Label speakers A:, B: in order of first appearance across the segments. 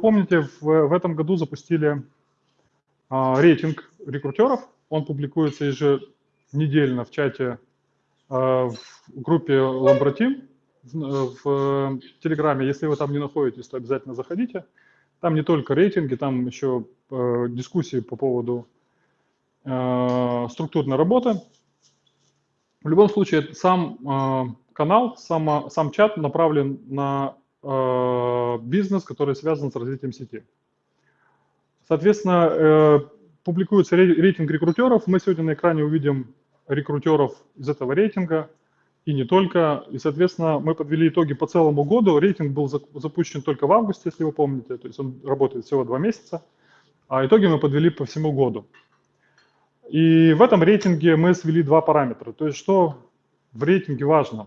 A: помните, в, в этом году запустили а, рейтинг рекрутеров. Он публикуется еженедельно в чате а, в группе Ламбратим в, в Телеграме. Если вы там не находитесь, то обязательно заходите. Там не только рейтинги, там еще э, дискуссии по поводу э, структурной работы. В любом случае, сам э, канал, сам, сам чат направлен на э, бизнес, который связан с развитием сети. Соответственно, э, публикуется рейтинг рекрутеров. Мы сегодня на экране увидим рекрутеров из этого рейтинга и не только. И, соответственно, мы подвели итоги по целому году. Рейтинг был запущен только в августе, если вы помните, то есть он работает всего два месяца. А итоги мы подвели по всему году. И в этом рейтинге мы свели два параметра. То есть что в рейтинге важно?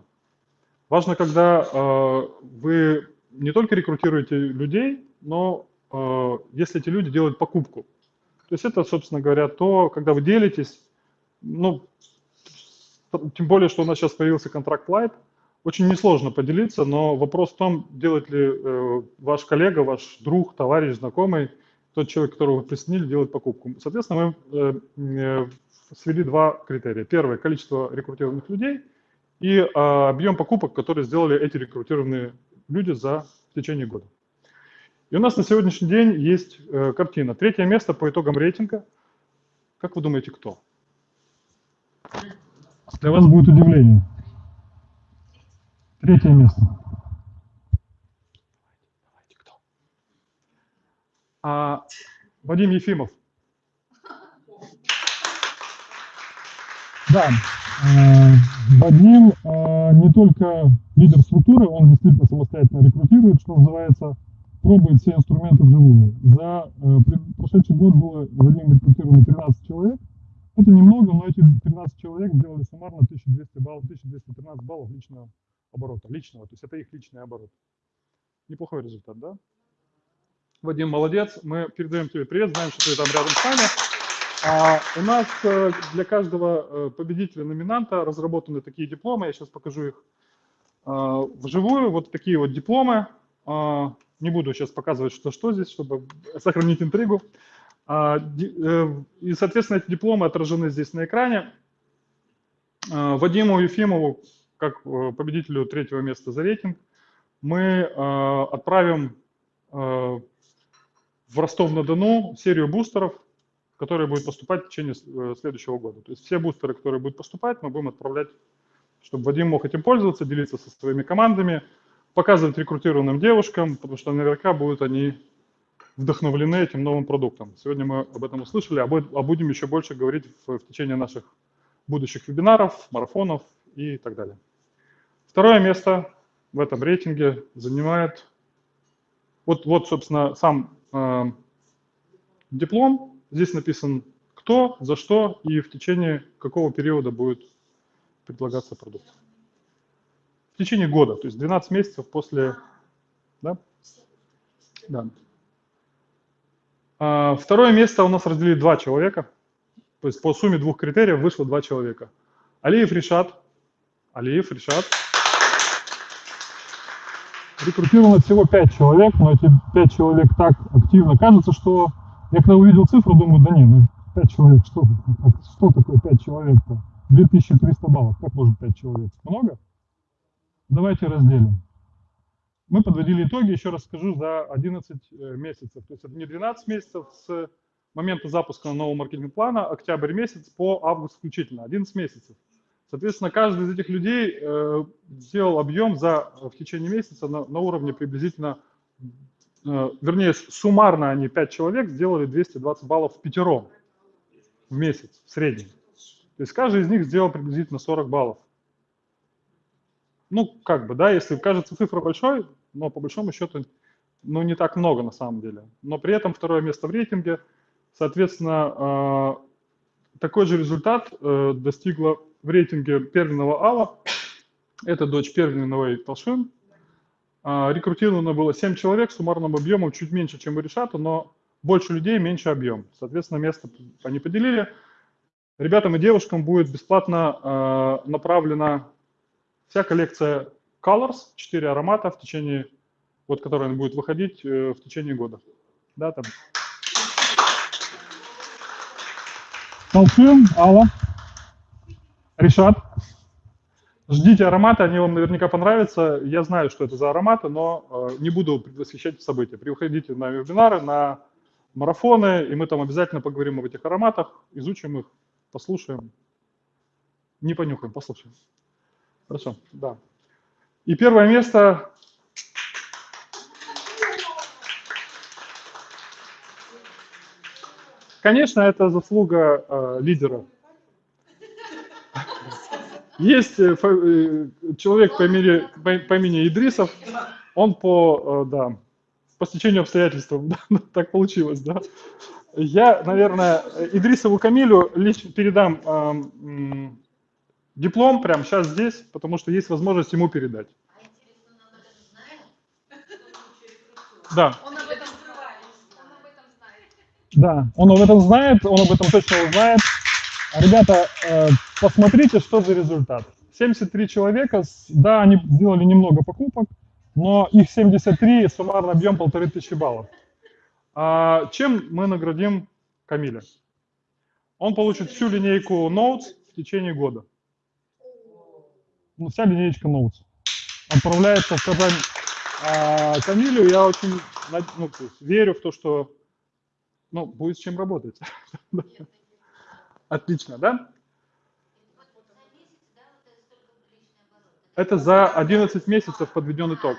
A: Важно, когда э, вы не только рекрутируете людей, но э, если эти люди делают покупку. То есть это, собственно говоря, то, когда вы делитесь, ну, тем более, что у нас сейчас появился контракт Light, очень несложно поделиться, но вопрос в том, делает ли э, ваш коллега, ваш друг, товарищ, знакомый – тот человек, которого вы присоединили, делает покупку. Соответственно, мы э, э, свели два критерия. Первое – количество рекрутированных людей и э, объем покупок, которые сделали эти рекрутированные люди за в течение года. И у нас на сегодняшний день есть э, картина. Третье место по итогам рейтинга. Как вы думаете, кто? Для вас будет удивление. Третье место. А, Вадим Ефимов. Да, э, Вадим э, не только лидер структуры, он действительно самостоятельно рекрутирует, что называется, пробует все инструменты вживую. За э, прошедший год было Вадим рекрутировано 13 человек. Это немного, но эти 13 человек сделали суммарно 1200 баллов, 1213 баллов личного оборота, личного, то есть это их личный оборот. Неплохой результат, да? Вадим, молодец. Мы передаем тебе привет, знаем, что ты там рядом с нами. А у нас э, для каждого э, победителя номинанта разработаны такие дипломы. Я сейчас покажу их э, вживую. Вот такие вот дипломы. Не буду сейчас показывать, что, что здесь, чтобы сохранить интригу. А, и, соответственно, эти дипломы отражены здесь на экране. Вадиму Ефимову, как победителю третьего места за рейтинг, мы отправим в Ростов-на-Дону серию бустеров, которые будут поступать в течение э, следующего года. То есть все бустеры, которые будут поступать, мы будем отправлять, чтобы Вадим мог этим пользоваться, делиться со своими командами, показывать рекрутированным девушкам, потому что наверняка будут они вдохновлены этим новым продуктом. Сегодня мы об этом услышали, а будем еще больше говорить в, в течение наших будущих вебинаров, марафонов и так далее. Второе место в этом рейтинге занимает, вот, вот собственно, сам э, диплом. Здесь написан кто, за что и в течение какого периода будет предлагаться продукт. В течение года, то есть 12 месяцев после... Да? Да. А, второе место у нас разделили два человека. То есть по сумме двух критериев вышло два человека. Алиев Решат. Алиев Решат рекрутировано всего 5 человек, но эти 5 человек так активно кажется, что я когда увидел цифру, думаю, да не, ну 5 человек, что, что такое 5 человек-то? 2300 баллов, как может 5 человек? Много? Давайте разделим. Мы подводили итоги, еще раз скажу, за 11 э, месяцев. То есть это не 12 месяцев с момента запуска нового маркетинг-плана, октябрь месяц по август включительно, 11 месяцев. Соответственно, каждый из этих людей э, сделал объем за, в течение месяца на, на уровне приблизительно, э, вернее, суммарно они 5 человек сделали 220 баллов в пятером в месяц в среднем. То есть каждый из них сделал приблизительно 40 баллов. Ну, как бы, да, если кажется цифра большой, но по большому счету, ну, не так много на самом деле. Но при этом второе место в рейтинге, соответственно, э, такой же результат э, достигла в рейтинге Первенного Алла. Это дочь Первенного Толшин. А, рекрутировано было 7 человек с суммарным объемом чуть меньше, чем у Решата, но больше людей, меньше объем. Соответственно, место они поделили. Ребятам и девушкам будет бесплатно э, направлена вся коллекция Colors, 4 аромата в течение вот который будет выходить в течение года. Да, там. Толкуем, Алла. Решат. Ждите ароматы, они вам наверняка понравятся. Я знаю, что это за ароматы, но э, не буду предвосхищать события. Приходите на вебинары, на марафоны, и мы там обязательно поговорим об этих ароматах, изучим их, послушаем. Не понюхаем, послушаем. Хорошо, да. И первое место Конечно, это заслуга э, лидера есть э, э, человек по имени, по имени Идрисов, он по, э, да, по стечению обстоятельств, так получилось, да. Я, наверное, Идрисову Камилю лично передам э, диплом прямо сейчас здесь, потому что есть возможность ему передать. Да. Он об этом знает. Да, он об этом знает, он об этом точно узнает. Ребята, э, посмотрите, что за результат. 73 человека, да, они сделали немного покупок, но их 73, суммарный объем полторы тысячи баллов. А чем мы наградим Камиля? Он получит всю линейку Notes в течение года. Ну, вся линейка Notes. Отправляется в Казань а, Камилю. Я очень ну, верю в то, что ну, будет с чем работать. Отлично, да? Это за 11 месяцев подведен итог.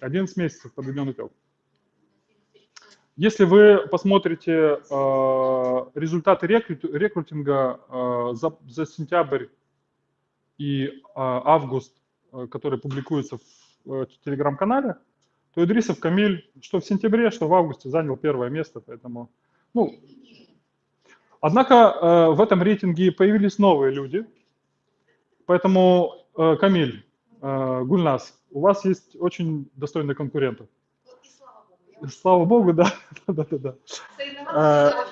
A: 11 месяцев подведен итог. Если вы посмотрите э, результаты рекрут, рекрутинга э, за, за сентябрь и э, август, э, которые публикуются в э, телеграм-канале, то Идрисов Камиль что в сентябре, что в августе занял первое место, поэтому, ну, Однако э, в этом рейтинге появились новые люди, поэтому, э, Камиль, э, Гульнас, у вас есть очень достойные конкуренты. Слава Богу, да. да, да, да.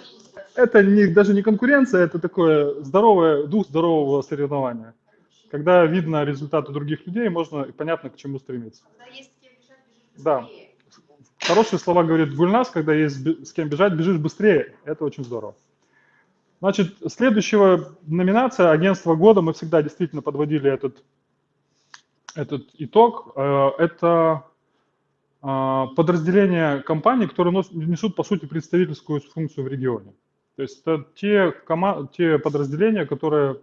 A: Это не, даже не конкуренция, это такое здоровое, дух здорового соревнования. Когда видно результаты других людей, можно и понятно, к чему стремиться. Да. Хорошие слова говорит Гульнас, когда есть с кем бежать, бежишь быстрее. Это очень здорово. Значит, следующая номинация агентства года, мы всегда действительно подводили этот, этот итог. Э, это э, подразделения компаний, которые несут, по сути, представительскую функцию в регионе. То есть это те, те подразделения, которые,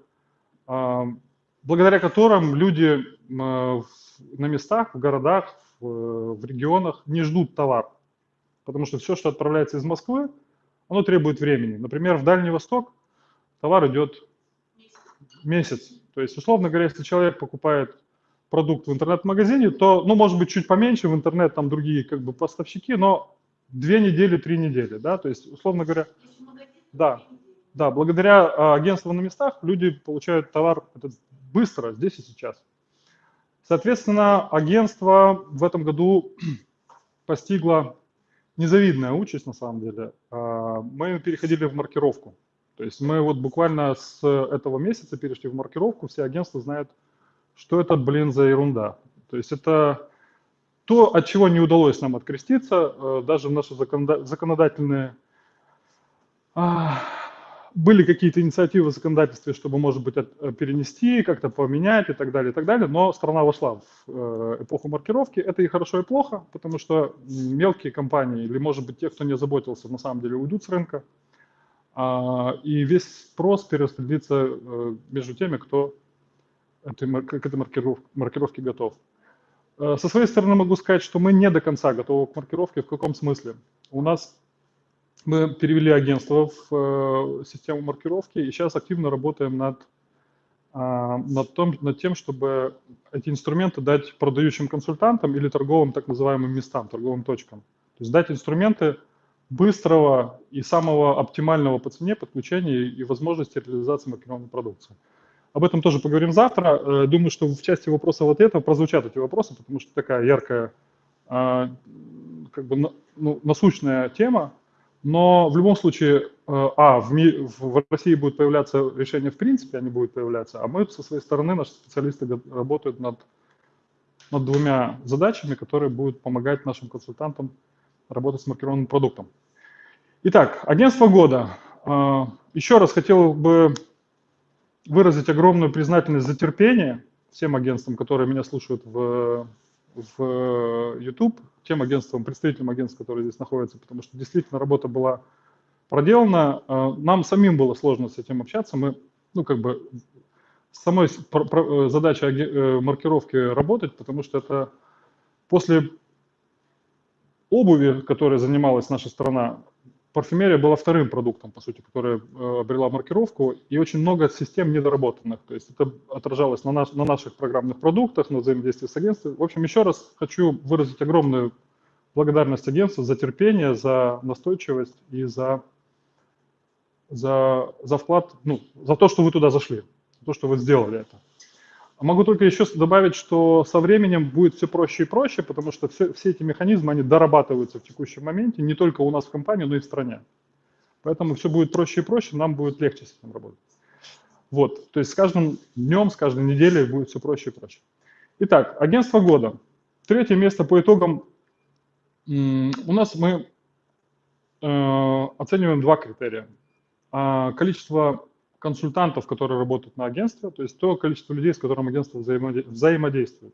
A: э, благодаря которым люди на местах, в городах, в регионах не ждут товар. Потому что все, что отправляется из Москвы, оно требует времени. Например, в Дальний Восток товар идет месяц. То есть, условно говоря, если человек покупает продукт в интернет-магазине, то, ну, может быть, чуть поменьше в интернет, там другие как бы поставщики, но две недели, три недели, да, то есть, условно говоря, да, да, благодаря а, агентствам на местах люди получают товар этот быстро, здесь и сейчас. Соответственно, агентство в этом году постигло незавидная участь на самом деле. А, мы переходили в маркировку. То есть мы вот буквально с этого месяца перешли в маркировку, все агентства знают, что это, блин, за ерунда. То есть это то, от чего не удалось нам откреститься, э, даже в наши законодательные а, были какие-то инициативы в законодательстве, чтобы, может быть, э, перенести, как-то поменять и так далее, и так далее, но страна вошла в э, эпоху маркировки. Это и хорошо, и плохо, потому что мелкие компании или, может быть, те, кто не заботился, на самом деле уйдут с рынка, а, и весь спрос перераспределится э, между теми, кто к этой маркировке готов. Со своей стороны могу сказать, что мы не до конца готовы к маркировке. В каком смысле? У нас мы перевели агентство в э, систему маркировки и сейчас активно работаем над, э, над, том, над тем, чтобы эти инструменты дать продающим консультантам или торговым так называемым местам, торговым точкам. То есть дать инструменты быстрого и самого оптимального по цене подключения и возможности реализации маркетинговой продукции. Об этом тоже поговорим завтра. Э, думаю, что в части вопросов вот этого прозвучат эти вопросы, потому что такая яркая, э, как бы ну, насущная тема, но в любом случае, э, а, в, ми, в России будет появляться решение в принципе, они будут появляться, а мы со своей стороны, наши специалисты работают над над двумя задачами, которые будут помогать нашим консультантам работать с маркированным продуктом. Итак, агентство года. А, еще раз хотел бы выразить огромную признательность за терпение всем агентствам, которые меня слушают в, в YouTube, тем агентствам, представителям агентств, которые здесь находятся, потому что действительно работа была проделана. А, нам самим было сложно с этим общаться. Мы, ну, как бы, самой задача э, маркировки работать, потому что это после обуви, которой занималась наша страна, парфюмерия была вторым продуктом, по сути, который э, обрела маркировку, и очень много систем недоработанных. То есть это отражалось на, наш, на наших программных продуктах, на взаимодействии с агентством. В общем, еще раз хочу выразить огромную благодарность агентству за терпение, за настойчивость и за, за, за вклад, ну, за то, что вы туда зашли, за то, что вы сделали это. Могу только еще добавить, что со временем будет все проще и проще, потому что все, все эти механизмы, они дорабатываются в текущем моменте, не только у нас в компании, но и в стране. Поэтому все будет проще и проще, нам будет легче с этим работать. Вот, то есть с каждым днем, с каждой неделей будет все проще и проще. Итак, агентство года. Третье место по итогам. У нас мы э, оцениваем два критерия. А, количество консультантов, которые работают на агентстве, то есть то количество людей, с которым агентство взаимодействует.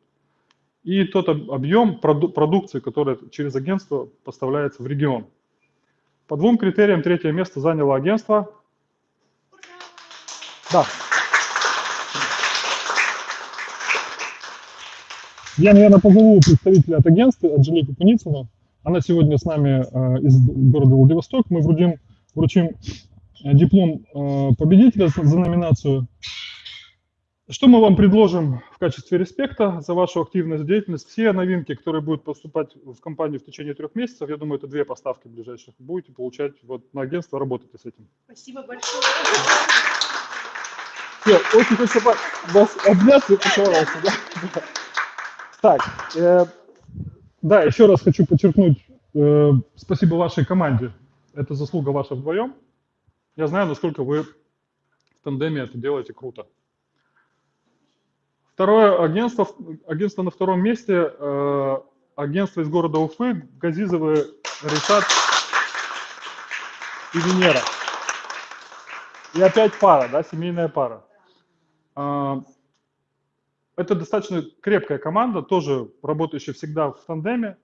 A: И тот объем продукции, которая через агентство поставляется в регион. По двум критериям третье место заняло агентство. Да. Я, наверное, позову представителя от агентства, Анжелику Куницыну. Она сегодня с нами э, из города Владивосток. Мы вручим, вручим диплом э, победителя за номинацию. Что мы вам предложим в качестве респекта за вашу активность, деятельность? Все новинки, которые будут поступать в компанию в течение трех месяцев, я думаю, это две поставки ближайших, будете получать вот на агентство, работайте с этим.
B: Спасибо большое.
A: Все, очень хочу вас обнять и поцеловаться. Да? Так, э, да, еще раз хочу подчеркнуть, э, спасибо вашей команде. Это заслуга ваша вдвоем. Я знаю, насколько вы в тандеме это делаете круто. Второе агентство, агентство на втором месте, э, агентство из города Уфы, Газизовы, Решат и Венера. И опять пара, да, семейная пара. Э, это достаточно крепкая команда, тоже работающая всегда в тандеме.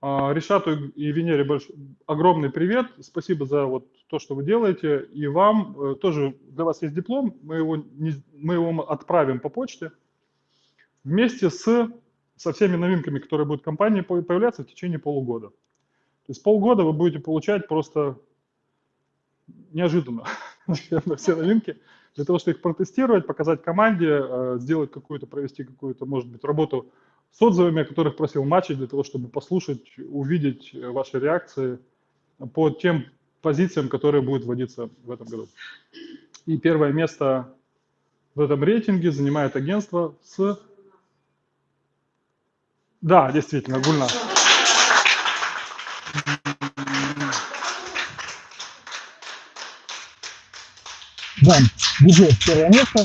A: Э, Решату и Венере больш... огромный привет. Спасибо за вот то, что вы делаете, и вам э, тоже, для вас есть диплом, мы его, не, мы его отправим по почте вместе с, со всеми новинками, которые будут в компании появляться в течение полугода. То есть полгода вы будете получать просто неожиданно все новинки, для того, чтобы их протестировать, показать команде, э, сделать какую-то, провести какую-то, может быть, работу с отзывами, о которых просил матчей, для того, чтобы послушать, увидеть ваши реакции по тем позициям, которые будут вводиться в этом году. И первое место в этом рейтинге занимает агентство с... Да, действительно, Гульна. Да, бюджет первое место.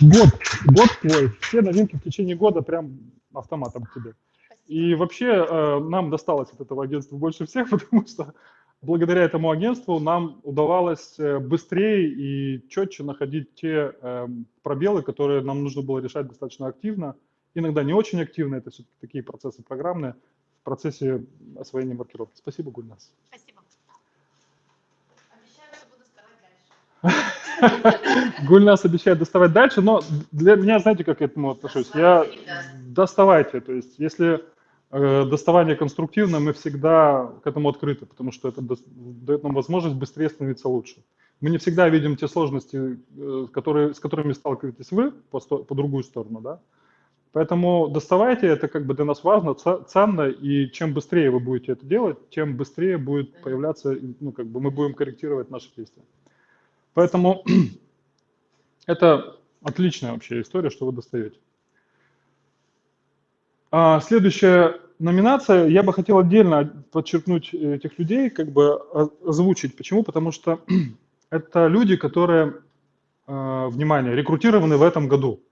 A: Год, год твой. Все новинки в течение года прям автоматом к тебе. И вообще э, нам досталось от этого агентства больше всех, потому что благодаря этому агентству нам удавалось э, быстрее и четче находить те эм, пробелы, которые нам нужно было решать достаточно активно. Иногда не очень активно, это все-таки такие процессы программные в процессе освоения маркировки. Спасибо, Гульнас.
B: Спасибо. Обещаю, что буду
A: доставать дальше. Гульнас обещает доставать дальше, но для меня, знаете, как я к этому отношусь? Я доставайте, то есть если Э, доставание конструктивно, мы всегда к этому открыты, потому что это дает нам возможность быстрее становиться лучше. Мы не всегда видим те сложности, э, которые, с которыми сталкиваетесь вы по, по другую сторону, да. Поэтому доставайте, это как бы для нас важно, ценно, и чем быстрее вы будете это делать, тем быстрее будет появляться, ну, как бы мы будем корректировать наши действия. Поэтому это отличная вообще история, что вы достаете. А, следующая номинация. Я бы хотел отдельно подчеркнуть этих людей, как бы озвучить. Почему? Потому что это люди, которые, а, внимание, рекрутированы в этом году.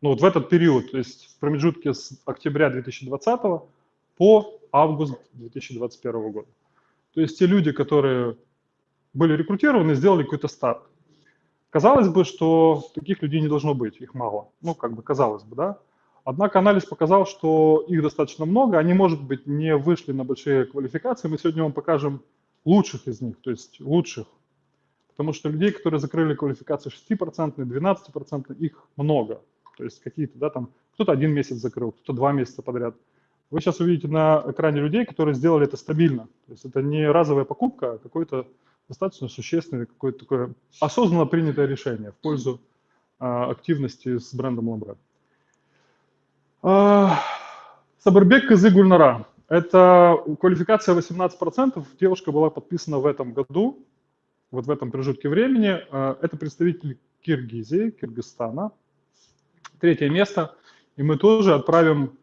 A: ну вот в этот период, то есть в промежутке с октября 2020 по август 2021 года. То есть те люди, которые были рекрутированы, сделали какой-то старт. Казалось бы, что таких людей не должно быть, их мало. Ну, как бы казалось бы, да. Однако анализ показал, что их достаточно много, они, может быть, не вышли на большие квалификации. Мы сегодня вам покажем лучших из них, то есть лучших. Потому что людей, которые закрыли квалификацию 6%, 12%, их много. То есть какие-то, да, там, кто-то один месяц закрыл, кто-то два месяца подряд. Вы сейчас увидите на экране людей, которые сделали это стабильно. То есть это не разовая покупка, а какой-то достаточно существенное, какое-то такое осознанно принятое решение в пользу а, активности с брендом Ламбре. А, Кызы Гульнара. Это квалификация 18%. Девушка была подписана в этом году, вот в этом промежутке времени. А, это представитель Киргизии, Киргизстана. Третье место. И мы тоже отправим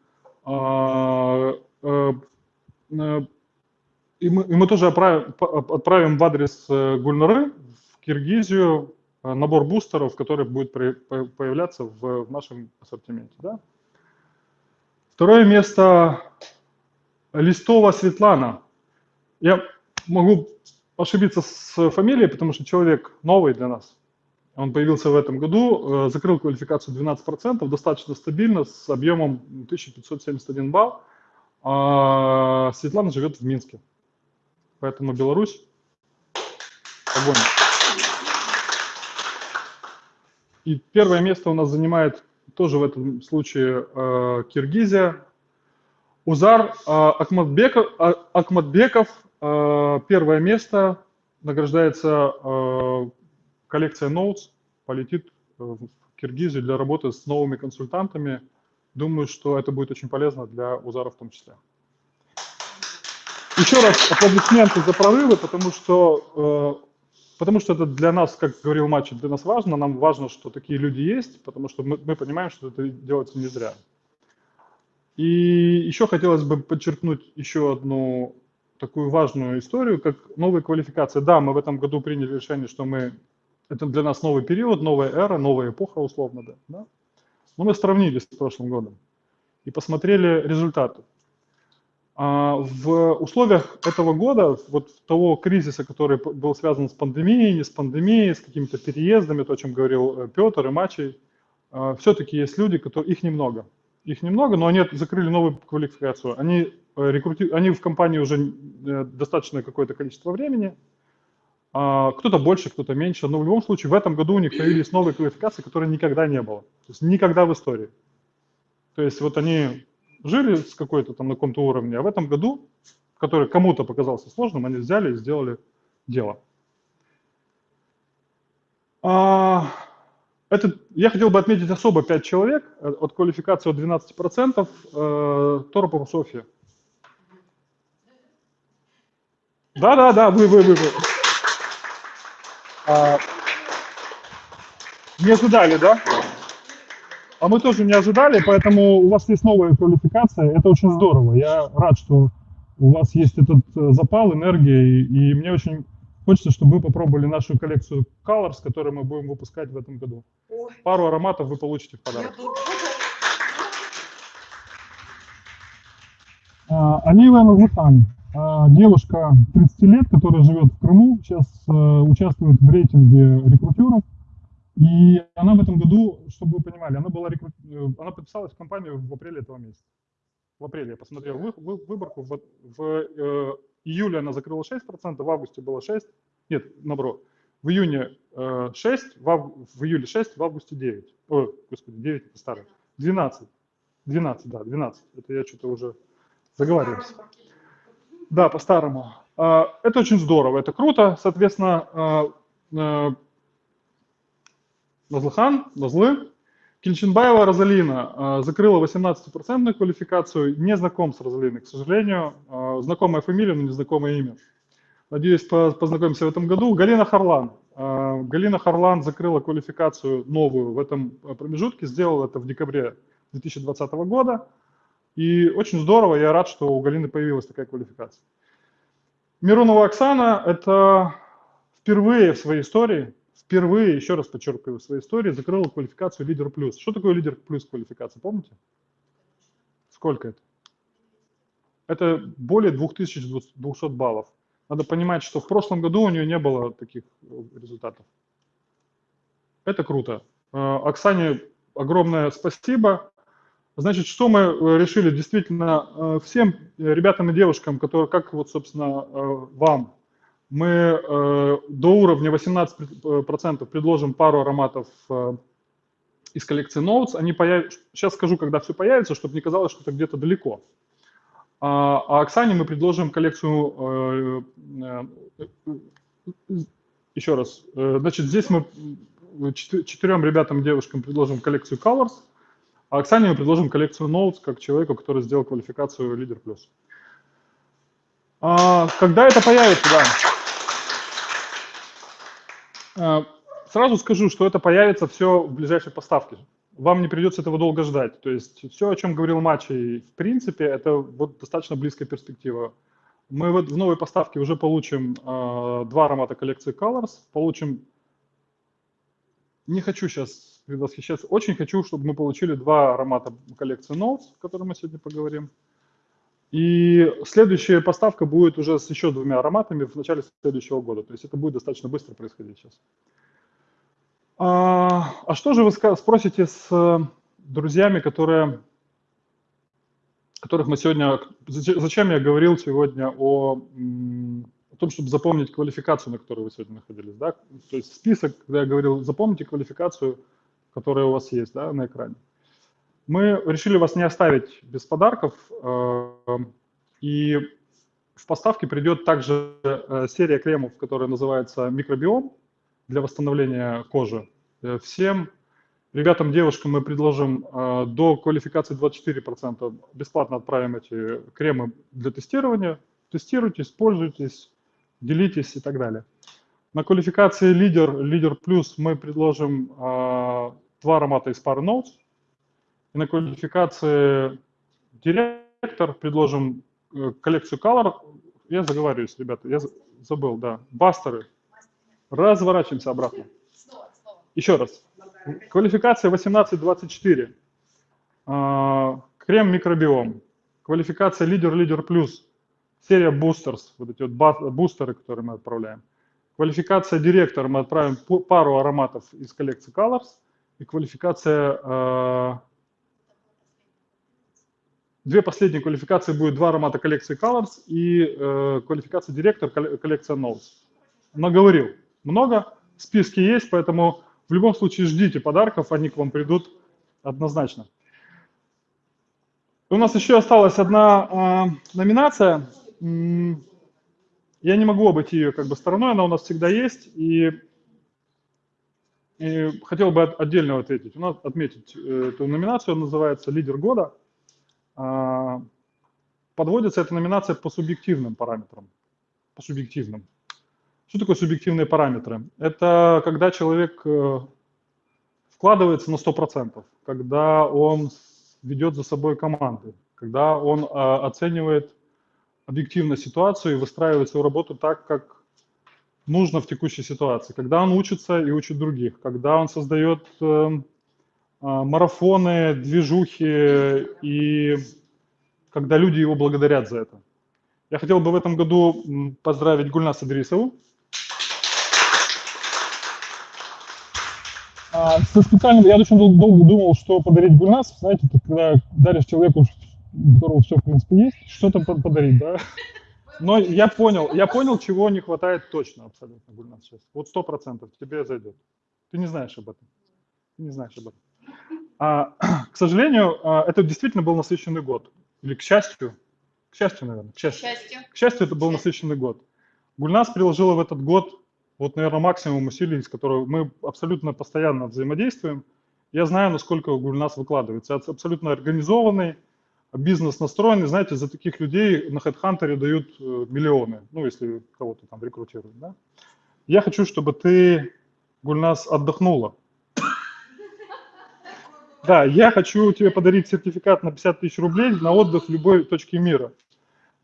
A: а, а, и мы, и мы тоже отправим, отправим в адрес э, Гульнары в Киргизию э, набор бустеров, который будет появляться в, в нашем ассортименте. Да? Второе место Листова Светлана. Я могу ошибиться с фамилией, потому что человек новый для нас. Он появился в этом году, э, закрыл квалификацию 12%, достаточно стабильно, с объемом 1571 балл. А Светлана живет в Минске. Поэтому Беларусь, огонь. И первое место у нас занимает тоже в этом случае э, Киргизия. Узар э, Акматбеков, э, Акматбеков э, первое место, награждается э, коллекция Notes, полетит в Киргизию для работы с новыми консультантами. Думаю, что это будет очень полезно для Узара в том числе. Еще раз аплодисменты за прорывы, потому что, э, потому что это для нас, как говорил Матч, для нас важно. Нам важно, что такие люди есть, потому что мы, мы понимаем, что это делается не зря. И еще хотелось бы подчеркнуть еще одну такую важную историю, как новая квалификация. Да, мы в этом году приняли решение, что мы это для нас новый период, новая эра, новая эпоха условно, да. да? Но мы сравнили с прошлым годом и посмотрели результаты. А, в условиях этого года, вот того кризиса, который был связан с пандемией, не с пандемией, с какими-то переездами, то, о чем говорил э, Петр и Мачей, а, все-таки есть люди, которые, их немного. Их немного, но они закрыли новую квалификацию. Они, э, рекрути... они в компании уже э, достаточное какое-то количество времени, а, кто-то больше, кто-то меньше, но в любом случае в этом году у них появились новые квалификации, которые никогда не было. То есть никогда в истории. То есть вот они жили с какой-то там на каком-то уровне, а в этом году, который кому-то показался сложным, они взяли и сделали дело. А, это, я хотел бы отметить особо 5 человек э, от квалификации от 12%. Э, Торопова Софья. Да-да-да, вы, вы, вы, вы. А, не ожидали, да? А мы тоже не ожидали, поэтому у вас есть новая квалификация. Это очень здорово. Я рад, что у вас есть этот э, запал, энергия, и, и мне очень хочется, чтобы вы попробовали нашу коллекцию Colors, которую мы будем выпускать в этом году. Ой. Пару ароматов вы получите в подарок. А, Алиева Назыхан, а, девушка 30 лет, которая живет в Крыму, сейчас э, участвует в рейтинге рекрутеров. И она в этом году, чтобы вы понимали, она, была рекру... Э, она подписалась в компанию в апреле этого месяца. В апреле я посмотрел вы, вы, выборку. В, в э, июле она закрыла 6%, в августе было 6%. Нет, наоборот. В июне э, 6, в, ав... в июле 6, в августе 9. Ой, господи, 9 это старое. 12. 12, да, 12. Это я что-то уже заговариваюсь. Да, по-старому. Э, это очень здорово, это круто. Соответственно, э, э, Назлыхан, Назлы. Кельчинбаева Розалина э, закрыла 18% квалификацию, не знаком с Розалиной, к сожалению. Э, знакомая фамилия, но незнакомое имя. Надеюсь, познакомимся в этом году. Галина Харлан. Э, Галина Харлан закрыла квалификацию новую в этом промежутке, сделала это в декабре 2020 года. И очень здорово, я рад, что у Галины появилась такая квалификация. Миронова Оксана – это впервые в своей истории впервые, еще раз подчеркиваю, в своей истории закрыла квалификацию лидер плюс. Что такое лидер плюс квалификация, помните? Сколько это? Это более 2200 баллов. Надо понимать, что в прошлом году у нее не было таких э, результатов. Это круто. Э, Оксане огромное спасибо. Значит, что мы э, решили? Действительно, всем ребятам и девушкам, которые, как вот, собственно, вам, мы до уровня 18% предложим пару ароматов из коллекции Notes. Они появ... Сейчас скажу, когда все появится, чтобы не казалось, что это где-то далеко. А, а Оксане мы предложим коллекцию, э, э, еще раз, э, значит, здесь мы четырем ребятам девушкам предложим коллекцию Colors, а Оксане мы предложим коллекцию Notes, как человеку, который сделал квалификацию Лидер Плюс. А, когда это появится, да. Сразу скажу, что это появится все в ближайшей поставке вам не придется этого долго ждать. То есть все, о чем говорил Мачи, в принципе, это вот достаточно близкая перспектива. Мы вот в новой поставке уже получим э, два аромата коллекции Colors, получим... Не хочу сейчас предвосхищаться, очень хочу, чтобы мы получили два аромата коллекции Notes, о которой мы сегодня поговорим. И следующая поставка будет уже с еще двумя ароматами в начале следующего года. То есть это будет достаточно быстро происходить сейчас. А, а что же вы спросите с э, друзьями, которые, которых мы сегодня... Зачем я говорил сегодня о, о том, чтобы запомнить квалификацию, на которой вы сегодня находились? Да? То есть список, когда я говорил, запомните квалификацию, которая у вас есть да, на экране. Мы решили вас не оставить без подарков, э, и в поставке придет также э, серия кремов, которая называется «Микробиом», для восстановления кожи. Э, всем ребятам, девушкам мы предложим до квалификации 24% бесплатно отправим эти кремы для тестирования. Тестируйте, пользуйтесь, делитесь и так далее. На квалификации лидер, лидер плюс мы предложим два аромата из пары Notes. И на квалификации директор предложим коллекцию Color. Я заговариваюсь, ребята, я забыл, да. Бастеры Разворачиваемся обратно. Еще раз. Квалификация 18-24. А, крем микробиом. Квалификация лидер, лидер плюс. Серия boosters, вот эти вот бустеры, которые мы отправляем. Квалификация директор, мы отправим пару ароматов из коллекции Colors. И квалификация... Две последние квалификации будет два аромата коллекции Colors и э, квалификация директор, коллекция Notes. Наговорил много, списки есть, поэтому в любом случае ждите подарков, они к вам придут однозначно. У нас еще осталась одна э, номинация. Я не могу обойти ее как бы стороной, она у нас всегда есть, и, и хотел бы отдельно ответить. У нас отметить э, эту номинацию, она называется «Лидер года». Э, подводится эта номинация по субъективным параметрам, по субъективным. Что такое субъективные параметры? Это когда человек э, вкладывается на 100%, когда он ведет за собой команды, когда он а, оценивает объективно ситуацию и выстраивает свою работу так, как нужно в текущей ситуации, когда он учится и учит других, когда он создает э, а, марафоны, движухи и когда люди его благодарят за это. Я хотел бы в этом году поздравить Гульнаса Дрисову, А, специально, я очень долго, долго думал, что подарить Гульнас. Знаете, когда даришь человеку, у которого все, в принципе, есть, что-то подарить, да? Но я понял, я понял, чего не хватает точно абсолютно Гульнас сейчас. Вот сто процентов тебе зайдет. Ты не знаешь об этом. Ты не знаешь об этом. А, к сожалению, а, это действительно был насыщенный год. Или к счастью, к счастью, наверное, к счастью. К счастью, к счастью это был насыщенный год. Гульнас приложила в этот год вот, наверное, максимум усилий, с которого мы абсолютно постоянно взаимодействуем. Я знаю, насколько Гульнас выкладывается. Это абсолютно организованный, бизнес настроенный. Знаете, за таких людей на HeadHunter дают э, миллионы, ну, если кого-то там рекрутируют. Да? Я хочу, чтобы ты, Гульнас, отдохнула. Да, я хочу тебе подарить сертификат на 50 тысяч рублей на отдых в любой точке мира.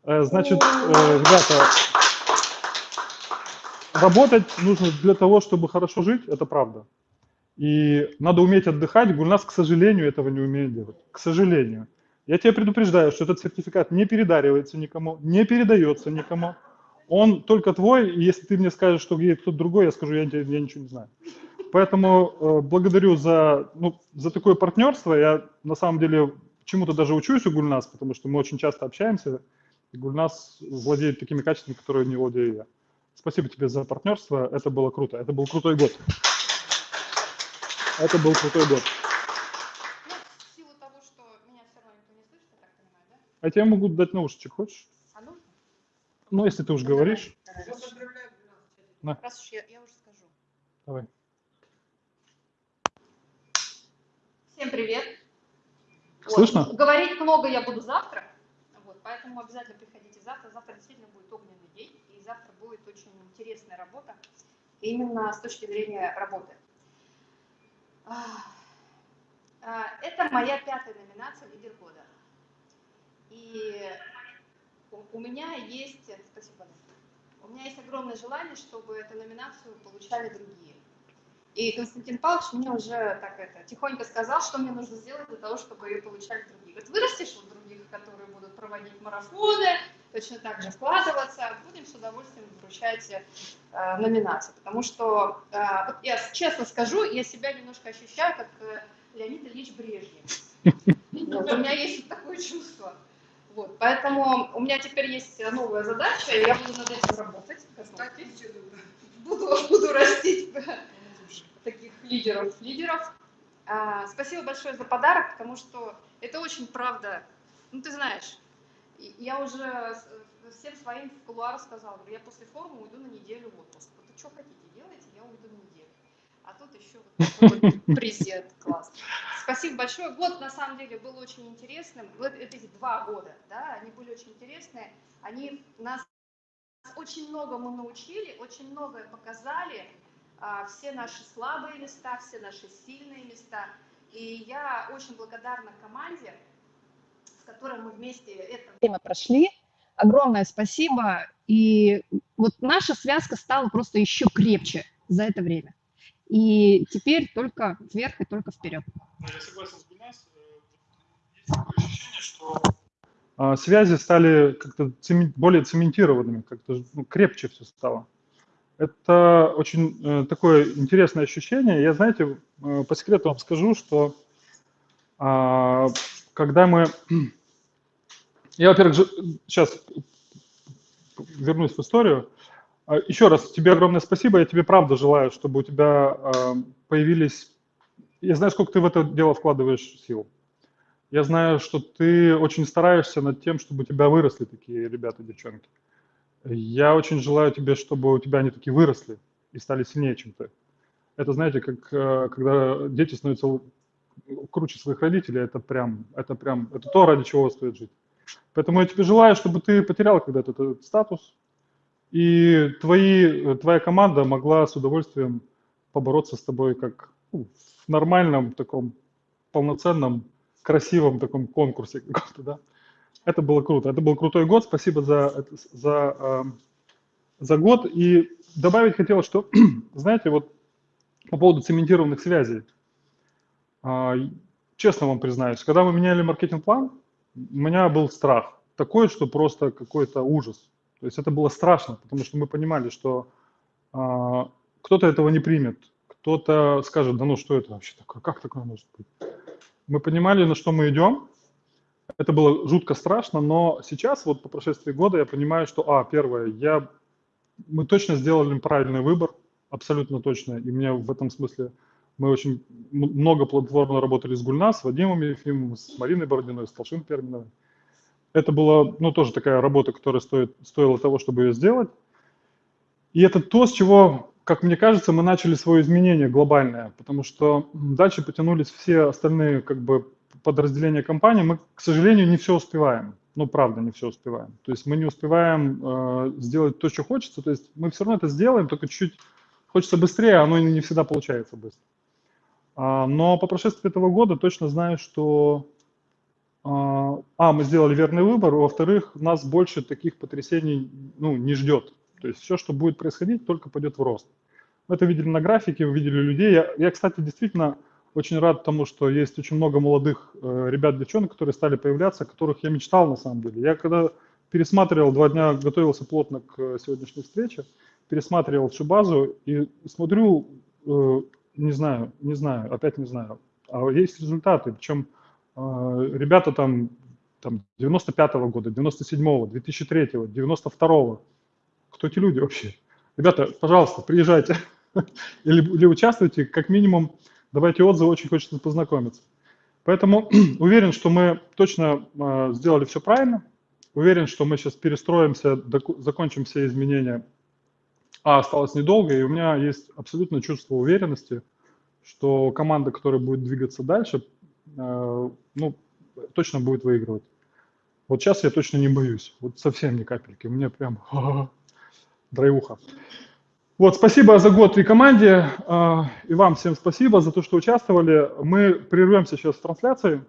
A: Э, значит, э, ребята, работать нужно для того, чтобы хорошо жить, это правда. И надо уметь отдыхать. Гульнас, к сожалению, этого не умеет делать. К сожалению. Я тебя предупреждаю, что этот сертификат не передаривается никому, не передается никому. Он только твой, и если ты мне скажешь, что кто-то другой, я скажу, я, я ничего не знаю. Поэтому э, благодарю за, ну, за такое партнерство. Я на самом деле чему-то даже учусь у Гульнас, потому что мы очень часто общаемся, и Гульнас владеет такими качествами, которые не владею я. Спасибо тебе за партнерство, это было круто, это был крутой год. Это был крутой год.
B: Ну, того, слышит, понимаю, да?
A: А тебе могу дать наушничек, хочешь?
B: А нужно?
A: Ну, если ты уж говоришь,
B: Давай, давай.
A: На.
B: Раз уж я, я уже скажу.
A: давай.
B: Всем привет. Вот.
A: Слышно?
B: Говорить много я буду завтра, вот, поэтому обязательно приходите завтра. Завтра действительно будет огненный день, и завтра будет очень интересная работа, именно с точки зрения работы. Ах, а, Это моя пятая номинация «Лидер года». И у- у меня есть, спасибо, у меня есть огромное желание, чтобы эту номинацию получали другие. И Константин Павлович мне уже так это тихонько сказал, что мне нужно сделать для того, чтобы ее получали другие. Говорит, вырастешь вот других, которые будут проводить марафоны, точно так же вкладываться, будем с удовольствием вручать э, номинации. Потому что, э, вот я честно скажу, я себя немножко ощущаю, как э, Леонид Ильич Брежнев. Вот, у меня есть вот такое чувство. Вот, поэтому у меня теперь есть новая задача, и я буду над этим работать. Буду, буду растить таких лидеров. лидеров. А, спасибо большое за подарок, потому что это очень правда. Ну, ты знаешь, я уже всем своим в кулуарах сказала, говорю, я после форума уйду на неделю в отпуск. Вот что хотите, делайте, я уйду на неделю. А тут еще вот такой презент класс. Спасибо большое. Год, на самом деле, был очень интересным. Вот эти два года, да, они были очень интересные. Они нас очень многому научили, очень многое показали, все наши слабые места, все наши сильные места. И я очень благодарна команде, с которой мы вместе это время прошли. Огромное спасибо. И вот наша связка стала просто еще крепче за это время. И теперь только вверх и только вперед.
A: Я согласен с Гульнас. Есть такое ощущение, что а, связи стали как-то цемен- более цементированными, как-то ну, крепче все стало. Это очень э, такое интересное ощущение. Я, знаете, э, по секрету вам скажу, что а, когда мы... Я, во-первых, сейчас вернусь в историю. А, Еще раз тебе огромное спасибо. Я тебе правда желаю, чтобы у тебя а, появились... Я знаю, сколько ты в это дело вкладываешь сил. Я знаю, что ты очень стараешься над тем, чтобы у тебя выросли такие ребята, девчонки. Я очень желаю тебе, чтобы у тебя они такие выросли и стали сильнее, чем ты. Это, знаете, как э, когда дети становятся круче своих родителей, это прям, это прям, это то, ради чего стоит жить. Поэтому я тебе желаю, чтобы ты потерял когда-то этот статус, и твои, твоя команда могла с удовольствием побороться с тобой как ну, в нормальном таком полноценном, красивом таком конкурсе каком-то, да. Это было круто. Это был крутой год. Спасибо за, за, э, за год. И добавить хотел, что, знаете, вот по поводу цементированных связей. А, Честно вам признаюсь, когда мы меняли маркетинг-план, у меня был страх такой, что просто какой-то ужас. То есть это было страшно, потому что мы понимали, что а, кто-то этого не примет, кто-то скажет, да ну что это вообще такое, как такое может быть? Мы понимали, на что мы идем, это было жутко страшно, но сейчас, вот по прошествии года, я понимаю, что, а, первое, я, мы точно сделали правильный выбор, абсолютно точно, и мне в этом смысле мы очень много плодотворно работали с Гульнас, с Вадимом Ефимовым, с Мариной Бородиной, с Толшин Перминовой. Это была, ну, тоже такая работа, которая стоит, стоила того, чтобы ее сделать. И это то, с чего, как мне кажется, мы начали свое изменение глобальное, потому что дальше потянулись все остальные как бы подразделения компании. Мы, к сожалению, не все успеваем. Ну, правда, не все успеваем. То есть мы не успеваем э, сделать то, что хочется. То есть мы все равно это сделаем, только чуть-чуть хочется быстрее, а оно не всегда получается быстро. А, но по прошествии этого года точно знаю, что а, а, мы сделали верный выбор, во-вторых, нас больше таких потрясений ну, не ждет. То есть все, что будет происходить, только пойдет в рост. Мы это видели на графике, вы видели людей. Я, я кстати, действительно очень рад тому, что есть очень много молодых э, ребят, девчонок, которые стали появляться, которых я мечтал на самом деле. Я когда пересматривал, два дня готовился плотно к э, сегодняшней встрече, пересматривал всю базу и смотрю, э, не знаю, не знаю, опять не знаю, а есть результаты, причем ребята там, там 95-го года, 97-го, 2003-го, 92-го, кто эти люди вообще? Ребята, пожалуйста, приезжайте или, или участвуйте, как минимум давайте отзывы, очень хочется познакомиться. Поэтому уверен, что мы точно э, сделали все правильно, уверен, что мы сейчас перестроимся, закончим все изменения, а осталось недолго, и у меня есть абсолютное чувство уверенности, что команда, которая будет двигаться дальше, э, ну, точно будет выигрывать. Вот сейчас я точно не боюсь, вот совсем ни капельки, у меня прям драйвуха. Вот, спасибо за год и команде, э, и вам всем спасибо за то, что участвовали. Мы прервемся сейчас с трансляцией.